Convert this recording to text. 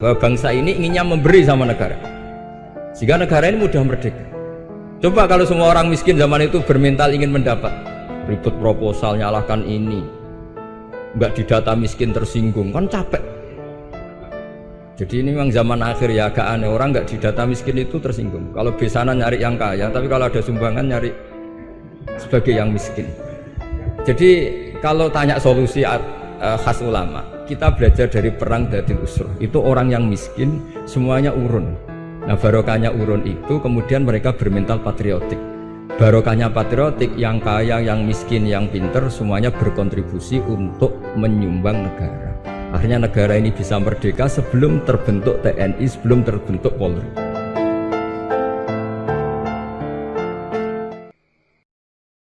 bahwa bangsa ini inginnya memberi sama negara. Sehingga negara ini mudah merdeka. Coba kalau semua orang miskin zaman itu bermental ingin mendapat. Ribut proposal nyalahkan ini. Nggak didata miskin tersinggung. Kan capek. Jadi ini memang zaman akhir ya agak aneh. Orang nggak didata miskin itu tersinggung. Kalau besanan nyari yang kaya tapi kalau ada sumbangan nyari sebagai yang miskin. Jadi kalau tanya solusi uh, khas ulama kita belajar dari perang Datil Usur. Itu orang yang miskin semuanya urun. Nah barokahnya urun itu kemudian mereka bermental patriotik. Barokahnya patriotik yang kaya, yang miskin, yang pinter semuanya berkontribusi untuk menyumbang negara. Akhirnya negara ini bisa merdeka sebelum terbentuk TNI, sebelum terbentuk Polri